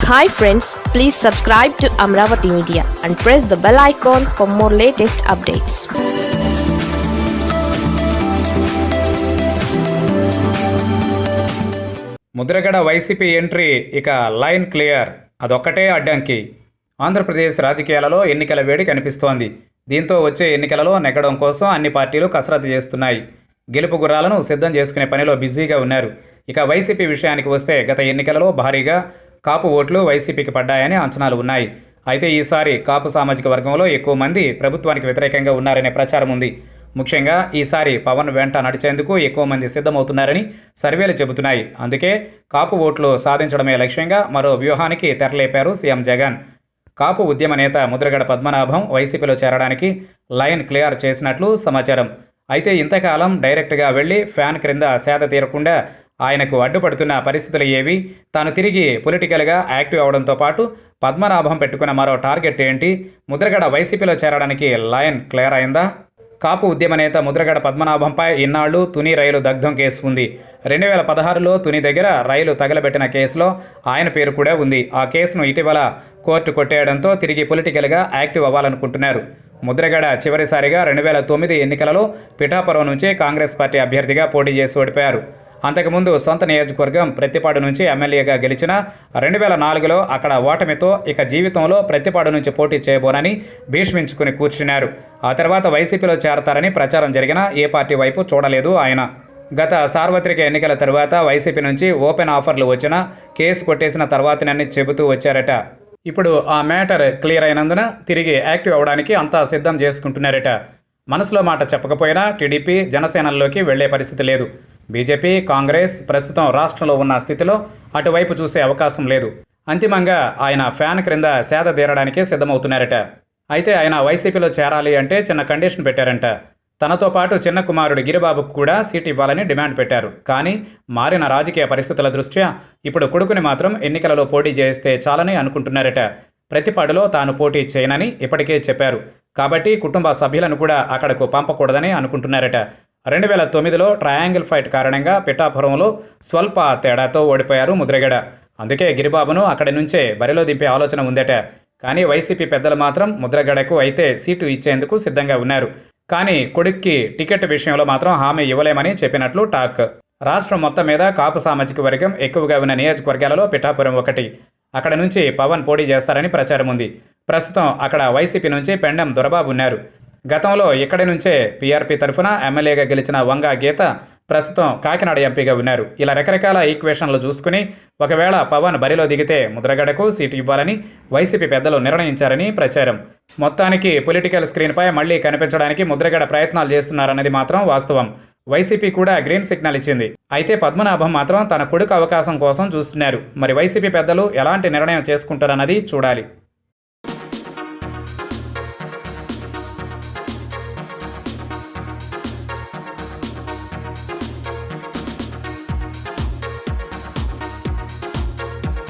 Hi friends please subscribe to Amaravati media and press the bell icon for more latest updates Mudragada YCP entry ఇక line clear. అదొక్కటే అడ్డంకి. ఆంధ్రప్రదేశ్ రాజకీయాలలో ఎన్నికల వేడి కనిపిస్తోంది. దీంతో వచ్చే ఎన్నికలలో నెగ్గడం కోసం అన్ని పార్టీలు కసరత్తు చేస్తున్నాయి. గెలుపు గుర్రాలను సిద్ధం చేసుకునే పనిలో బిజీగా ఉన్నారు. ఇక వైసీపీ విషయానికి వస్తే గత ఎన్నికలలో భారీగా కాపు ఓట్లు వైసీపీకి పడ్డాయని అంచనాలు ఉన్నాయి. అయితే ఈసారి కాపు సామాజిక వర్గంలో ఎక్కువ మంది ప్రభుత్వానికి వ్యతిరేకంగా ఉన్నారనే ప్రచారం ఉంది. ముఖ్యంగా ఈసారి పవన్ వెంట నడిచేందుకు ఎక్కువ మంది సిద్ధమవుతున్నారని సర్వేలు చెబుతున్నాయి. అందుకే కాపు ఓట్లు సాధించడమే లక్ష్యంగా మరో వ్యూహానికి తెరలేపారు సీఎం జగన్. కాపు ఉద్యమ నేత ముద్రగడ పద్మనాభం వైసీపీలో చేరడానికి లైన్ క్లియర్ చేసినట్లు సమాచారం. అయితే ఇంతకాలం డైరెక్ట్గా వెళ్ళి ఫ్యాన్ క్రింద సేద తీరకుండా ఆయనకు అడ్డుపడుతున్న పరిస్థితులు ఏవి? తాను తిరిగి పొలిటికల్గా యాక్టివ్ అవడంతో పాటు పద్మనాభం పెట్టుకున్న మరో టార్గెట్ ఏంటి? ముద్రగడ వైసీపీలో చేరడానికి లయన్ క్లియర్ అయిందా? కాపు ఉద్యమ నేత ముద్రగడ పద్మనాభంపై ఇన్నాళ్ళు తుని రైలు దగ్ధం కేసు ఉంది. రెండు వేల పదహారులో తుని దగ్గర రైలు తగలబెట్టిన కేసులో ఆయన పేరు కూడా ఉంది. ఆ కేసును ఇటీవల కోర్టు కొట్టేయడంతో తిరిగి పొలిటికల్గా యాక్టివ్ అవ్వాలనుకుంటున్నారు. ముద్రగడ చివరిసారిగా రెండు వేల తొమ్మిది ఎన్నికలలో పిఠాపురం నుంచే కాంగ్రెస్ పార్టీ అభ్యర్థిగా పోటీ చేసి ఓడిపోయారు. అంతకుముందు సొంత నియోజకవర్గం ప్రతిపాడు నుంచి ఎమ్మెల్యేగా గెలిచిన రెండు వేల నాలుగులో అక్కడ ఓటమితో ఇక జీవితంలో ప్రతిపాడు నుంచి పోటీ చేయబోనని భీష్మించుకుని కూర్చున్నారు. ఆ తర్వాత వైసీపీలో చేరతారని ప్రచారం జరిగినా ఏ పార్టీ వైపు చూడలేదు ఆయన. గత సార్వత్రిక ఎన్నికల తర్వాత వైసీపీ నుంచి ఓపెన్ ఆఫర్లు వచ్చినా కేసు కొట్టేసిన తర్వాతనని చెబుతూ వచ్చారట. ఇప్పుడు ఆ మ్యాటర్ క్లియర్ అయినందున తిరిగి యాక్టివ్ అవడానికి అంతా సిద్ధం చేసుకుంటున్నారట. మనసులో మాట చెప్పకపోయినా టీడీపీ జనసేనల్లోకి వెళ్ళే పరిస్థితి లేదు. బీజేపీ కాంగ్రెస్ ప్రస్తుతం రాష్ట్రంలో ఉన్న స్థితిలో అటువైపు చూసే అవకాశం లేదు. అంతిమంగా ఆయన ఫ్యాన్ క్రింద సేద తీరడానికే సిద్ధమవుతున్నారట. అయితే ఆయన వైసీపీలో చేరాలి అంటే చిన్న కండిషన్ పెట్టారంట. తనతో పాటు చిన్న కుమారుడు గిరిబాబుకు కూడా సీట్ ఇవ్వాలని డిమాండ్ పెట్టారు. కానీ మారిన రాజకీయ పరిస్థితుల దృష్ట్యా ఇప్పుడు కొడుకుని మాత్రం ఎన్నికలలో పోటీ చేస్తే చాలని అనుకుంటున్నారట. ప్రతిపాడులో తాను పోటీ చేయనని ఇప్పటికే చెప్పారు. కాబట్టి కుటుంబ సభ్యులను కూడా అక్కడకు పంపకూడదని అనుకుంటున్నారట. రెండు వేల తొమ్మిదిలో ట్రయాంగిల్ ఫైట్ కారణంగా పిఠాపురంలో స్వల్ప తేడాతో ఓడిపోయారు ముద్రగడ. అందుకే గిరిబాబును అక్కడి నుంచే బరిలో దింపే ఆలోచన ఉందట. కానీ వైసీపీ పెద్దలు మాత్రం ముద్రగడకు అయితే సీటు ఇచ్చేందుకు సిద్ధంగా ఉన్నారు. కానీ కొడుక్కి టికెట్ విషయంలో మాత్రం హామీ ఇవ్వలేమని చెప్పినట్లు టాక్. రాష్ట్రం మొత్తం మీద కాపు సామాజిక వర్గం ఎక్కువగా ఉన్న నియోజకవర్గాలలో పిఠాపురం ఒకటి. అక్కడ నుంచి పవన్ పోటీ చేస్తారని ప్రచారం ఉంది. ప్రస్తుతం అక్కడ వైసీపీ నుంచి పెండం దొరబాబు ఉన్నారు. గతంలో ఇక్కడి నుంచే పీఆర్పీ తరఫున ఎమ్మెల్యేగా గెలిచిన వంగా గీత ప్రస్తుతం కాకినాడ ఎంపీగా ఉన్నారు ఇలా రకరకాల ఈక్వేషన్లు చూసుకుని ఒకవేళ పవన్ బరిలో దిగితే ముద్రగడకు సీటు ఇవ్వాలని వైసీపీ పెద్దలు నిర్ణయించారని ప్రచారం. మొత్తానికి పొలిటికల్ స్క్రీన్పై మళ్ళీ కనిపించడానికి ముద్రగడ ప్రయత్నాలు చేస్తున్నారన్నది మాత్రం వాస్తవం. వైసీపీ కూడా గ్రీన్ సిగ్నల్ ఇచ్చింది. అయితే పద్మనాభం మాత్రం తన కొడుకు అవకాశం కోసం చూస్తున్నారు. మరి వైసీపీ పెద్దలు ఎలాంటి నిర్ణయం చేసుకుంటారన్నది చూడాలి.